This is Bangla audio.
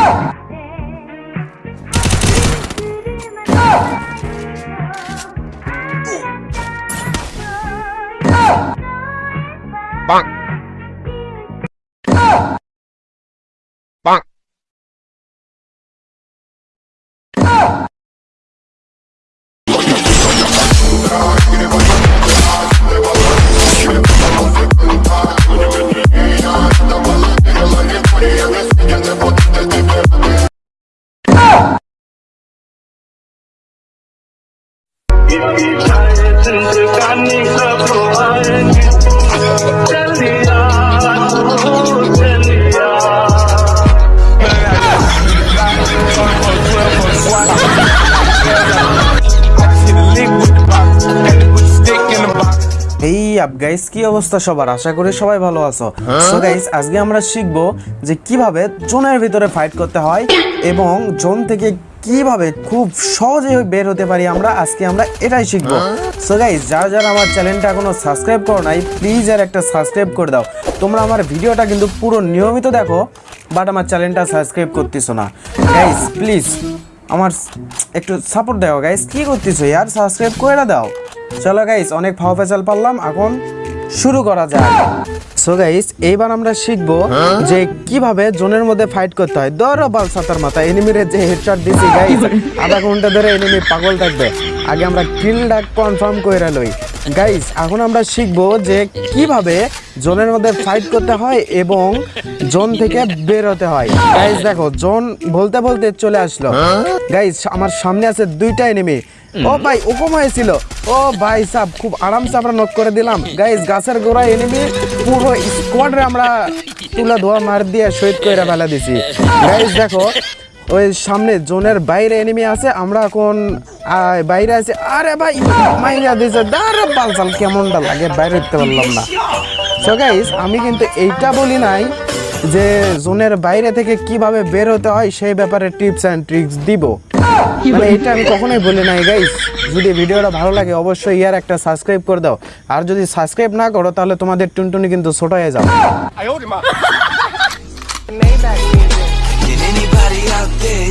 어! 어! 빵! এই আপ গাইস কি অবস্থা সবার? আশা করি সবাই ভালো আছো। সো গাইস আজকে আমরা শিখব যে কীভাবে জোনের ভিতরে ফাইট করতে হয় এবং জোন থেকে কীভাবে খুব সহজে বের হতে পারি আমরা, আজকে আমরা এটাই শিখব। সো গাইস যারা যারা আমার চ্যানেলটা এখনও সাবস্ক্রাইব করো নাই প্লিজ আর একটা সাবস্ক্রাইব করে দাও। তোমরা আমার ভিডিওটা কিন্তু পুরো নিয়মিত দেখো বাট আমার চ্যানেলটা সাবস্ক্রাইব করতেছো না। গাইস প্লিজ আমার একটু সাপোর্ট দাও গাইস কী করতেছো? ইয়ার সাবস্ক্রাইব করে দাও। চলো গাইস অনেক ফাও ফেসাল পারলাম, এখন শুরু করা যায়। সো গাইস এইবার আমরা শিখব যে কীভাবে জোনের মধ্যে ফাইট করতে হয়। ধরো বাল সাতার মাথা এনিমিরে যে হেডশট দিছি গাইস আধা ঘণ্টা ধরে এনিমি পাগল থাকবে। আগে আমরা কিলটা কনফার্ম করে লই। গাইস এখন আমরা শিখব যে কীভাবে জোনের মধ্যে ফাইট করতে হয় এবং জোন থেকে বেরোতে হয়। গাইস দেখো, জোন বলতে বলতে চলে আসলো। গাইস আমার সামনে আছে দুইটা এনিমি ও ভাই, ওকম হয়েছিল। ও ভাই সাহ খুব আরামসে আমরা নক করে দিলাম। গাইস গাছের গোড়া এনিমি পুরো স্কোয়াডে আমরা তুলা ধোয়া মার দিয়ে শহীদ করে ফেলা দিছি। গাইস দেখো ওই সামনে জোনের বাইরে এনিমি আছে, আমরা এখন বাইরে আছি। আরে ভাই দিছে। দাঁড়া পালসাল কেমনটা লাগে? বাইরে উঠতে পারলাম না। সো গাইস আমি কিন্তু এইটা বলি নাই যে জোনের বাইরে থেকে কীভাবে বের হতে হয়, সেই ব্যাপারে টিপস অ্যান্ড ট্রিক্স দিব। মানে এটা আমি কখনোই বলি নাই গাইস যদি ভিডিওটা ভালো লাগে, অবশ্যই ইয়ার একটা সাবস্ক্রাইব করে দাও। আর যদি সাবস্ক্রাইব না করো, তাহলে তোমাদের টুনটুনি কিন্তু ছোট হয়ে যাবে। Yeah.